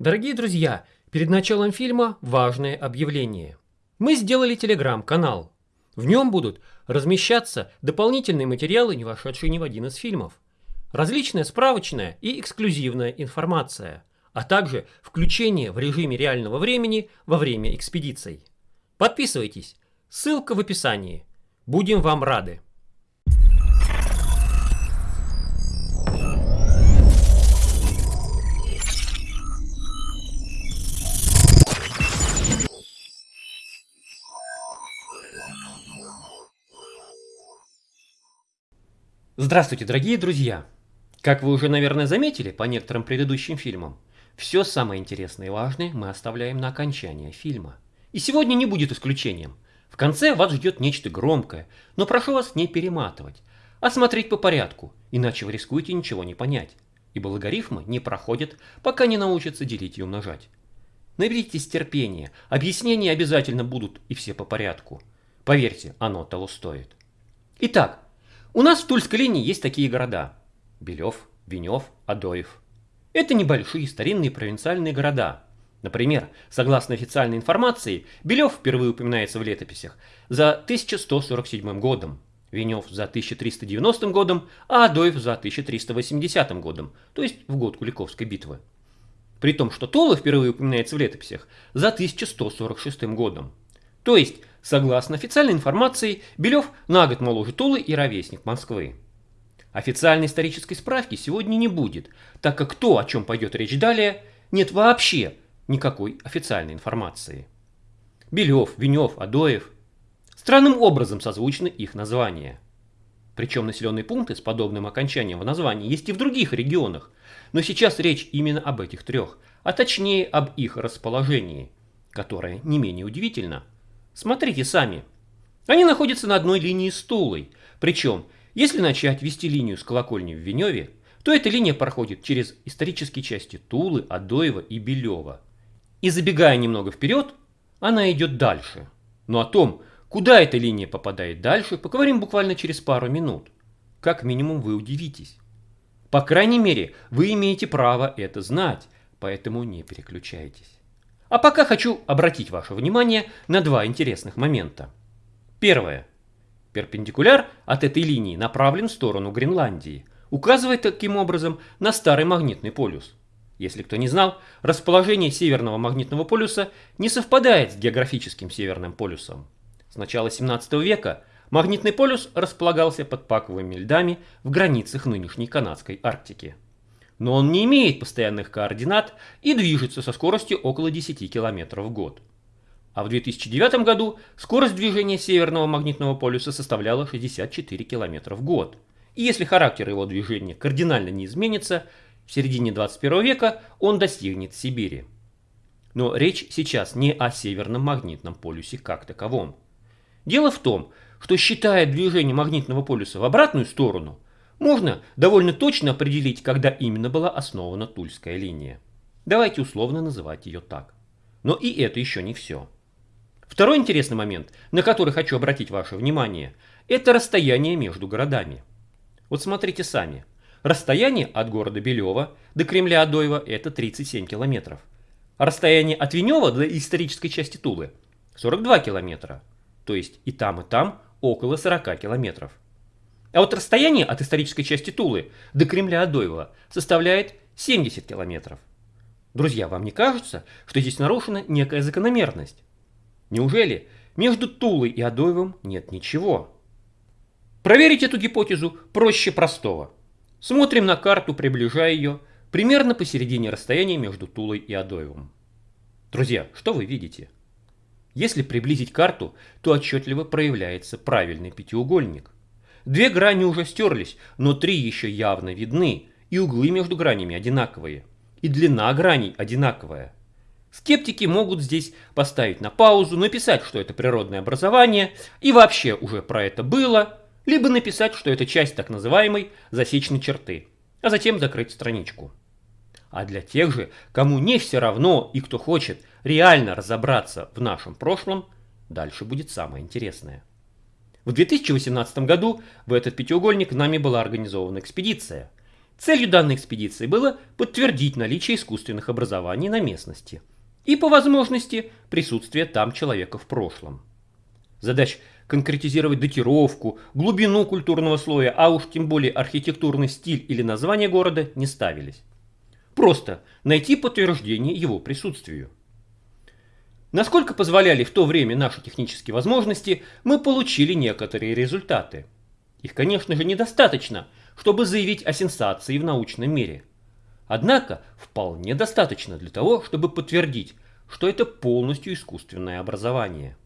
Дорогие друзья, перед началом фильма важное объявление. Мы сделали телеграм-канал. В нем будут размещаться дополнительные материалы, не вошедшие ни в один из фильмов. Различная справочная и эксклюзивная информация, а также включение в режиме реального времени во время экспедиций. Подписывайтесь, ссылка в описании. Будем вам рады. Здравствуйте, дорогие друзья! Как вы уже, наверное, заметили по некоторым предыдущим фильмам, все самое интересное и важное мы оставляем на окончание фильма. И сегодня не будет исключением. В конце вас ждет нечто громкое, но прошу вас не перематывать, а смотреть по порядку, иначе вы рискуете ничего не понять, ибо логарифмы не проходят, пока не научатся делить и умножать. Наберитесь терпения, объяснения обязательно будут и все по порядку. Поверьте, оно того стоит. Итак, у нас в Тульской линии есть такие города. Белев, Венев, Адоев. Это небольшие старинные провинциальные города. Например, согласно официальной информации, Белев впервые упоминается в летописях за 1147 годом, Венев за 1390 годом, а Адоев за 1380 годом, то есть в год Куликовской битвы. При том, что Тула впервые упоминается в летописях за 1146 годом. То есть Согласно официальной информации, Белев на год моложе Тулы и ровесник Москвы. Официальной исторической справки сегодня не будет, так как то, о чем пойдет речь далее, нет вообще никакой официальной информации. Белев, Венев, Адоев. Странным образом созвучны их названия. Причем населенные пункты с подобным окончанием в названии есть и в других регионах, но сейчас речь именно об этих трех, а точнее об их расположении, которое не менее удивительно – Смотрите сами. Они находятся на одной линии с Тулой. Причем, если начать вести линию с колокольни в Веневе, то эта линия проходит через исторические части Тулы, Адоева и Белева. И забегая немного вперед, она идет дальше. Но о том, куда эта линия попадает дальше, поговорим буквально через пару минут. Как минимум вы удивитесь. По крайней мере, вы имеете право это знать, поэтому не переключайтесь. А пока хочу обратить ваше внимание на два интересных момента. Первое. Перпендикуляр от этой линии направлен в сторону Гренландии, указывая таким образом на старый магнитный полюс. Если кто не знал, расположение северного магнитного полюса не совпадает с географическим северным полюсом. С начала 17 века магнитный полюс располагался под паковыми льдами в границах нынешней канадской Арктики но он не имеет постоянных координат и движется со скоростью около 10 км в год. А в 2009 году скорость движения Северного магнитного полюса составляла 64 км в год. И если характер его движения кардинально не изменится, в середине 21 века он достигнет Сибири. Но речь сейчас не о Северном магнитном полюсе как таковом. Дело в том, что считая движение магнитного полюса в обратную сторону – можно довольно точно определить, когда именно была основана Тульская линия. Давайте условно называть ее так. Но и это еще не все. Второй интересный момент, на который хочу обратить ваше внимание, это расстояние между городами. Вот смотрите сами. Расстояние от города Белева до Кремля Адоева это 37 километров. А расстояние от Венева до исторической части Тулы 42 километра. То есть и там, и там около 40 километров. А вот расстояние от исторической части Тулы до Кремля Адоева составляет 70 километров. Друзья, вам не кажется, что здесь нарушена некая закономерность? Неужели между Тулой и Адоевым нет ничего? Проверить эту гипотезу проще простого. Смотрим на карту, приближая ее, примерно посередине расстояния между Тулой и Адоевым. Друзья, что вы видите? Если приблизить карту, то отчетливо проявляется правильный пятиугольник – Две грани уже стерлись, но три еще явно видны, и углы между гранями одинаковые, и длина граней одинаковая. Скептики могут здесь поставить на паузу, написать, что это природное образование, и вообще уже про это было, либо написать, что это часть так называемой засечной черты, а затем закрыть страничку. А для тех же, кому не все равно и кто хочет реально разобраться в нашем прошлом, дальше будет самое интересное. В 2018 году в этот пятиугольник нами была организована экспедиция. Целью данной экспедиции было подтвердить наличие искусственных образований на местности и, по возможности, присутствие там человека в прошлом. Задач конкретизировать датировку, глубину культурного слоя, а уж тем более архитектурный стиль или название города не ставились. Просто найти подтверждение его присутствию. Насколько позволяли в то время наши технические возможности, мы получили некоторые результаты. Их, конечно же, недостаточно, чтобы заявить о сенсации в научном мире. Однако, вполне достаточно для того, чтобы подтвердить, что это полностью искусственное образование.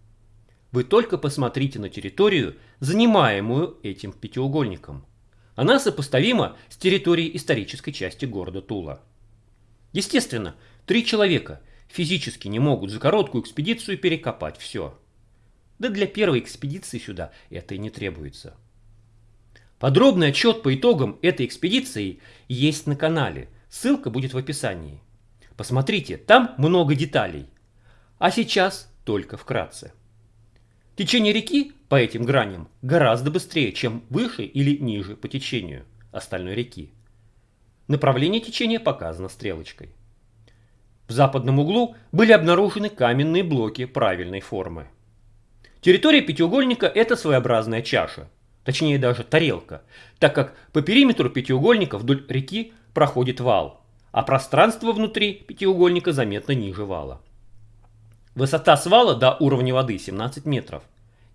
Вы только посмотрите на территорию, занимаемую этим пятиугольником. Она сопоставима с территорией исторической части города Тула. Естественно, три человека физически не могут за короткую экспедицию перекопать все. Да для первой экспедиции сюда это и не требуется. Подробный отчет по итогам этой экспедиции есть на канале, ссылка будет в описании. Посмотрите, там много деталей. А сейчас только вкратце. Течение реки по этим граням гораздо быстрее, чем выше или ниже по течению остальной реки. Направление течения показано стрелочкой. В западном углу были обнаружены каменные блоки правильной формы. Территория пятиугольника – это своеобразная чаша, точнее даже тарелка, так как по периметру пятиугольника вдоль реки проходит вал, а пространство внутри пятиугольника заметно ниже вала. Высота свала до уровня воды 17 метров.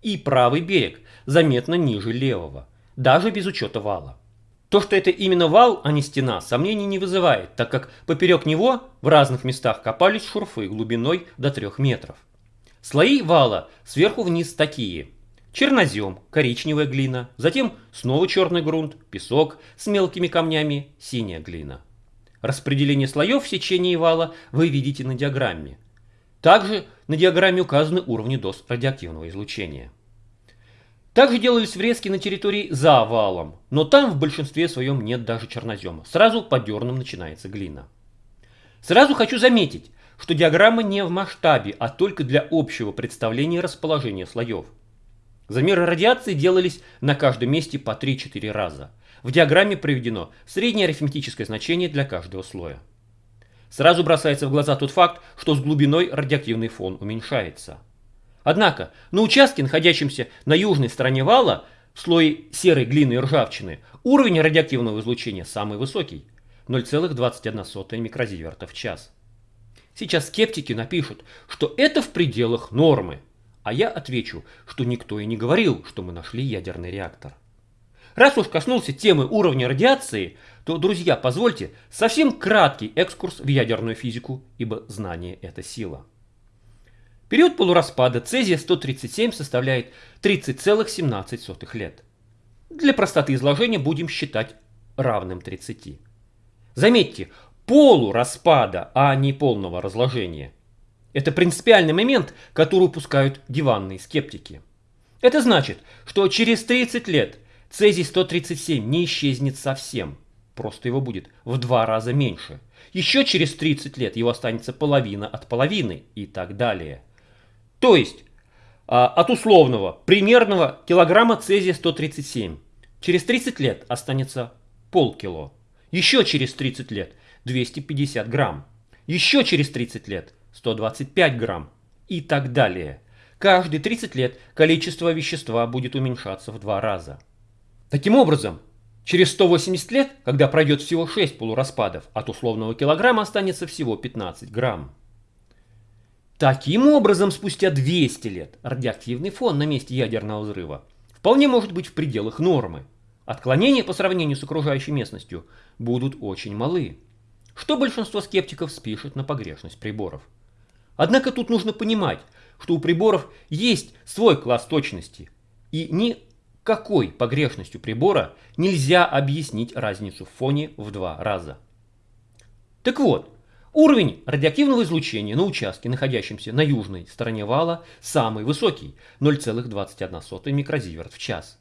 И правый берег заметно ниже левого, даже без учета вала. То, что это именно вал, а не стена, сомнений не вызывает, так как поперек него в разных местах копались шурфы глубиной до 3 метров. Слои вала сверху вниз такие. Чернозем, коричневая глина, затем снова черный грунт, песок с мелкими камнями, синяя глина. Распределение слоев в сечении вала вы видите на диаграмме. Также на диаграмме указаны уровни доз радиоактивного излучения. Также делались врезки на территории за валом, но там в большинстве своем нет даже чернозема. Сразу по дернам начинается глина. Сразу хочу заметить, что диаграмма не в масштабе, а только для общего представления расположения слоев. Замеры радиации делались на каждом месте по 3-4 раза. В диаграмме приведено среднее арифметическое значение для каждого слоя. Сразу бросается в глаза тот факт, что с глубиной радиоактивный фон уменьшается. Однако, на участке, находящемся на южной стороне вала, в слое серой глины и ржавчины, уровень радиоактивного излучения самый высокий – 0,21 микрозиверта в час. Сейчас скептики напишут, что это в пределах нормы, а я отвечу, что никто и не говорил, что мы нашли ядерный реактор. Раз уж коснулся темы уровня радиации, то, друзья, позвольте совсем краткий экскурс в ядерную физику, ибо знание – это сила. Период полураспада цезия-137 составляет 30,17 лет. Для простоты изложения будем считать равным 30. Заметьте, полураспада, а не полного разложения. Это принципиальный момент, который упускают диванные скептики. Это значит, что через 30 лет цезий-137 не исчезнет совсем – просто его будет в два раза меньше. Еще через 30 лет его останется половина от половины и так далее. То есть а, от условного примерного килограмма цезия 137 через 30 лет останется полкило. Еще через 30 лет 250 грамм. Еще через 30 лет 125 грамм и так далее. Каждые 30 лет количество вещества будет уменьшаться в два раза. Таким образом, Через 180 лет, когда пройдет всего 6 полураспадов, от условного килограмма останется всего 15 грамм. Таким образом, спустя 200 лет радиоактивный фон на месте ядерного взрыва вполне может быть в пределах нормы. Отклонения по сравнению с окружающей местностью будут очень малы, что большинство скептиков спишет на погрешность приборов. Однако тут нужно понимать, что у приборов есть свой класс точности, и ни какой погрешностью прибора нельзя объяснить разницу в фоне в два раза. Так вот, уровень радиоактивного излучения на участке, находящемся на южной стороне вала, самый высокий – 0,21 микрозиверт в час.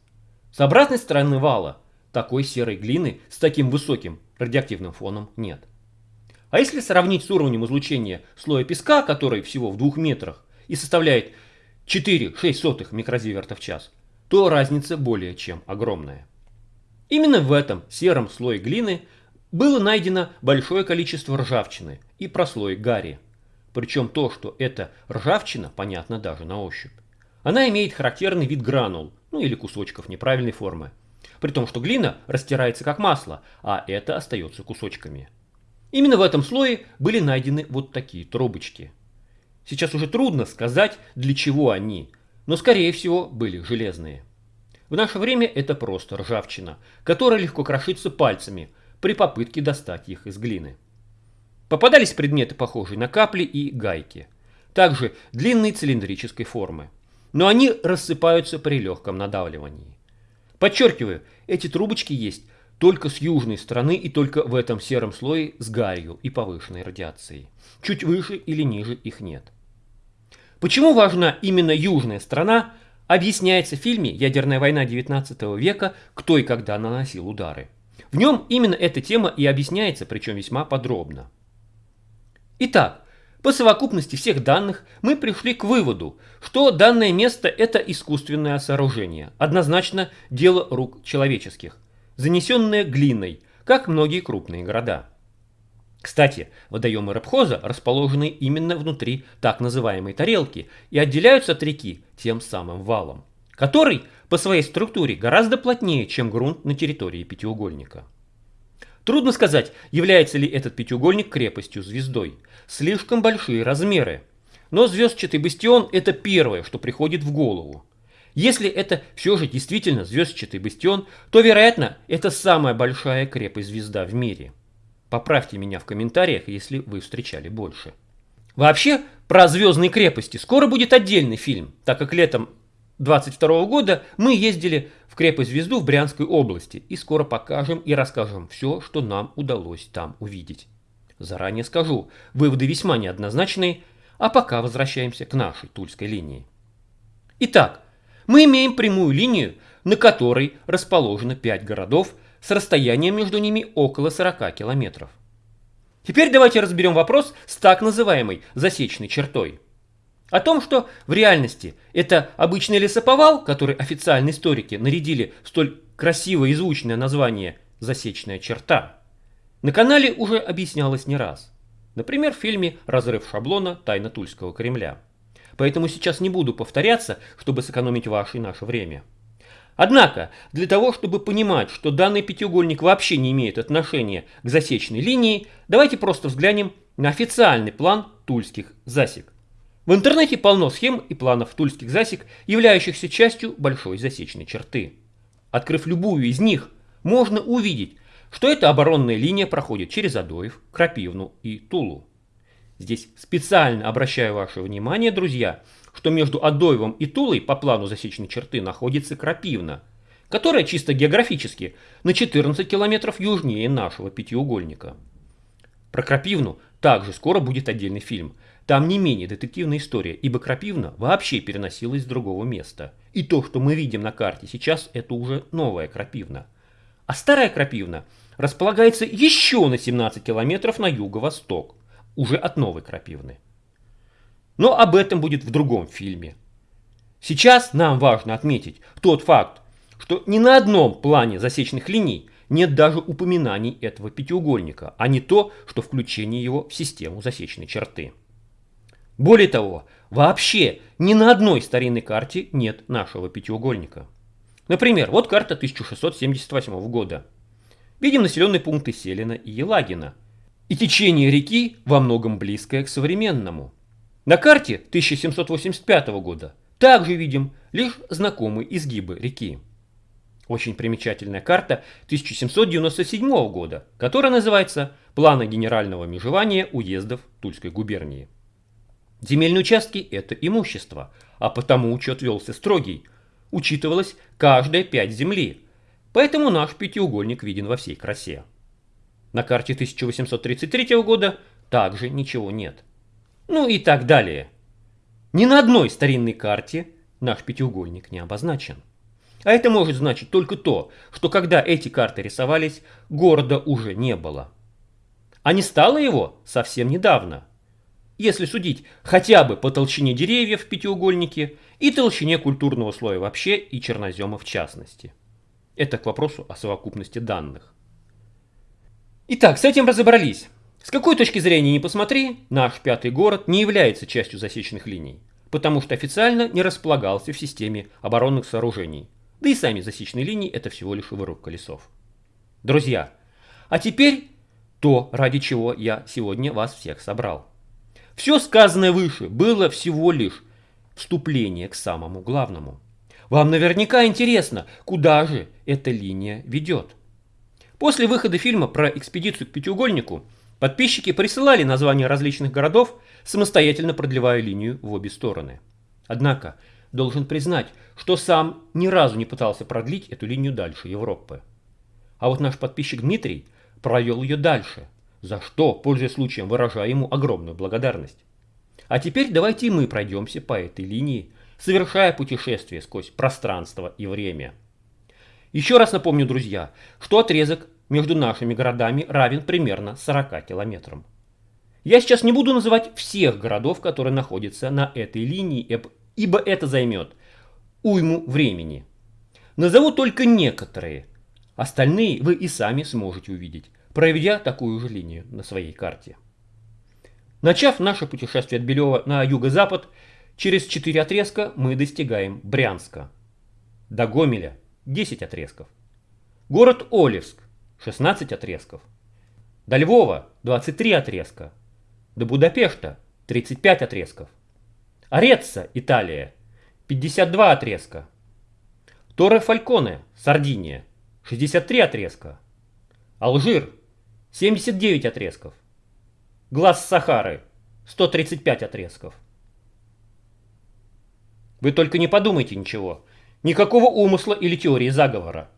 С обратной стороны вала такой серой глины с таким высоким радиоактивным фоном нет. А если сравнить с уровнем излучения слоя песка, который всего в двух метрах и составляет 4,6 микрозиверта в час, то разница более чем огромная. Именно в этом сером слое глины было найдено большое количество ржавчины и прослоек гари. Причем то, что это ржавчина, понятно даже на ощупь. Она имеет характерный вид гранул, ну или кусочков неправильной формы. При том, что глина растирается как масло, а это остается кусочками. Именно в этом слое были найдены вот такие трубочки. Сейчас уже трудно сказать, для чего они, но скорее всего были железные. В наше время это просто ржавчина, которая легко крошится пальцами при попытке достать их из глины. Попадались предметы, похожие на капли и гайки. Также длинной цилиндрической формы. Но они рассыпаются при легком надавливании. Подчеркиваю, эти трубочки есть только с южной стороны и только в этом сером слое с гарью и повышенной радиацией. Чуть выше или ниже их нет. Почему важна именно южная страна, объясняется в фильме «Ядерная война XIX века. Кто и когда наносил удары». В нем именно эта тема и объясняется, причем весьма подробно. Итак, по совокупности всех данных мы пришли к выводу, что данное место это искусственное сооружение, однозначно дело рук человеческих, занесенное глиной, как многие крупные города. Кстати, водоемы Рабхоза расположены именно внутри так называемой тарелки и отделяются от реки тем самым валом, который по своей структуре гораздо плотнее, чем грунт на территории пятиугольника. Трудно сказать, является ли этот пятиугольник крепостью-звездой. Слишком большие размеры. Но звездчатый бастион – это первое, что приходит в голову. Если это все же действительно звездчатый бастион, то, вероятно, это самая большая крепость-звезда в мире. Поправьте меня в комментариях, если вы встречали больше. Вообще, про звездные крепости скоро будет отдельный фильм, так как летом 22 года мы ездили в крепость Звезду в Брянской области и скоро покажем и расскажем все, что нам удалось там увидеть. Заранее скажу, выводы весьма неоднозначные, а пока возвращаемся к нашей Тульской линии. Итак, мы имеем прямую линию, на которой расположено 5 городов с расстоянием между ними около 40 километров. Теперь давайте разберем вопрос с так называемой засечной чертой – о том, что в реальности это обычный лесоповал, который официальные историки нарядили столь красивое и звучное название «Засечная черта», на канале уже объяснялось не раз. Например, в фильме «Разрыв шаблона. Тайна Тульского Кремля». Поэтому сейчас не буду повторяться, чтобы сэкономить ваше и наше время. Однако, для того, чтобы понимать, что данный пятиугольник вообще не имеет отношения к засечной линии, давайте просто взглянем на официальный план тульских засек. В интернете полно схем и планов тульских засек, являющихся частью большой засечной черты. Открыв любую из них, можно увидеть, что эта оборонная линия проходит через Адоев, Крапивну и Тулу. Здесь специально обращаю ваше внимание, друзья, что между Адоевым и Тулой по плану засечной черты находится Крапивна, которая чисто географически на 14 километров южнее нашего пятиугольника. Про Крапивну также скоро будет отдельный фильм – там не менее детективная история, ибо Крапивна вообще переносилась с другого места. И то, что мы видим на карте сейчас, это уже новая Крапивна. А старая Крапивна располагается еще на 17 километров на юго-восток, уже от новой Крапивны. Но об этом будет в другом фильме. Сейчас нам важно отметить тот факт, что ни на одном плане засечных линий нет даже упоминаний этого пятиугольника, а не то, что включение его в систему засечной черты. Более того, вообще ни на одной старинной карте нет нашего пятиугольника. Например, вот карта 1678 года. Видим населенные пункты Селина и Елагина. И течение реки во многом близкое к современному. На карте 1785 года также видим лишь знакомые изгибы реки. Очень примечательная карта 1797 года, которая называется «Планы генерального межевания уездов Тульской губернии». Земельные участки – это имущество, а потому учет велся строгий. Учитывалось каждая пять земли, поэтому наш пятиугольник виден во всей красе. На карте 1833 года также ничего нет. Ну и так далее. Ни на одной старинной карте наш пятиугольник не обозначен. А это может значить только то, что когда эти карты рисовались, города уже не было. А не стало его совсем недавно – если судить хотя бы по толщине деревьев в пятиугольнике и толщине культурного слоя вообще и чернозема в частности. Это к вопросу о совокупности данных. Итак, с этим разобрались. С какой точки зрения не посмотри, наш пятый город не является частью засеченных линий, потому что официально не располагался в системе оборонных сооружений. Да и сами засечные линии это всего лишь выруб колесов. Друзья, а теперь то, ради чего я сегодня вас всех собрал. Все сказанное выше было всего лишь вступление к самому главному. Вам наверняка интересно, куда же эта линия ведет. После выхода фильма про экспедицию к пятиугольнику подписчики присылали названия различных городов, самостоятельно продлевая линию в обе стороны. Однако, должен признать, что сам ни разу не пытался продлить эту линию дальше Европы. А вот наш подписчик Дмитрий провел ее дальше, за что, пользуясь случаем, выражаю ему огромную благодарность. А теперь давайте мы пройдемся по этой линии, совершая путешествие сквозь пространство и время. Еще раз напомню, друзья, что отрезок между нашими городами равен примерно 40 километрам. Я сейчас не буду называть всех городов, которые находятся на этой линии, ибо это займет уйму времени. Назову только некоторые, Остальные вы и сами сможете увидеть, проведя такую же линию на своей карте. Начав наше путешествие от Белева на юго-запад, через 4 отрезка мы достигаем Брянска. До Гомеля 10 отрезков. Город Олевск 16 отрезков. До Львова 23 отрезка. До Будапешта 35 отрезков. Ореца, Италия 52 отрезка. Торе Фальконе, Сардиния 63 отрезка. Алжир 79 отрезков. Глаз Сахары 135 отрезков. Вы только не подумайте ничего. Никакого умысла или теории заговора.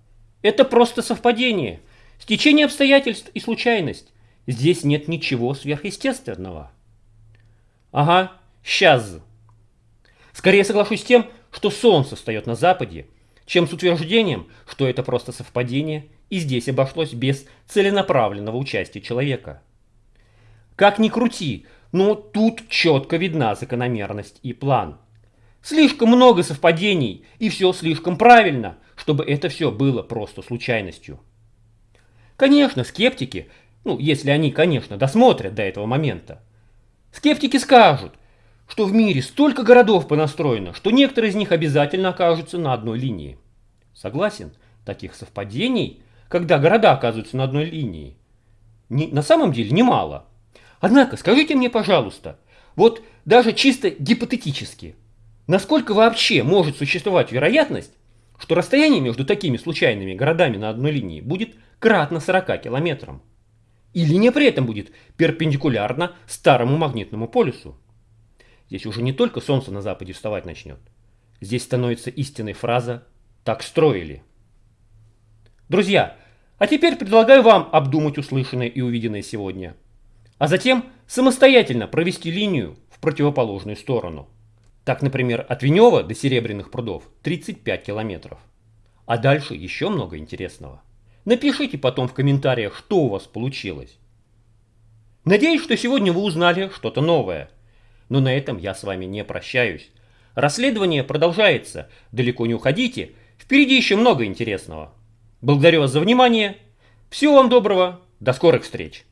Это просто совпадение, стечение обстоятельств и случайность. Здесь нет ничего сверхъестественного. Ага, сейчас. Скорее соглашусь с тем, что солнце встает на западе, чем с утверждением, что это просто совпадение, и здесь обошлось без целенаправленного участия человека. Как ни крути, но тут четко видна закономерность и план. Слишком много совпадений, и все слишком правильно, чтобы это все было просто случайностью. Конечно, скептики, ну, если они, конечно, досмотрят до этого момента, скептики скажут, что в мире столько городов понастроено, что некоторые из них обязательно окажутся на одной линии. Согласен, таких совпадений, когда города оказываются на одной линии, не, на самом деле немало. Однако, скажите мне, пожалуйста, вот даже чисто гипотетически, насколько вообще может существовать вероятность, что расстояние между такими случайными городами на одной линии будет кратно 40 километрам? И линия при этом будет перпендикулярна старому магнитному полюсу. Здесь уже не только солнце на западе вставать начнет. Здесь становится истинной фраза «так строили». Друзья, а теперь предлагаю вам обдумать услышанное и увиденное сегодня, а затем самостоятельно провести линию в противоположную сторону. Так, например, от Венева до Серебряных прудов 35 километров. А дальше еще много интересного. Напишите потом в комментариях, что у вас получилось. Надеюсь, что сегодня вы узнали что-то новое – но на этом я с вами не прощаюсь. Расследование продолжается. Далеко не уходите. Впереди еще много интересного. Благодарю вас за внимание. Всего вам доброго. До скорых встреч.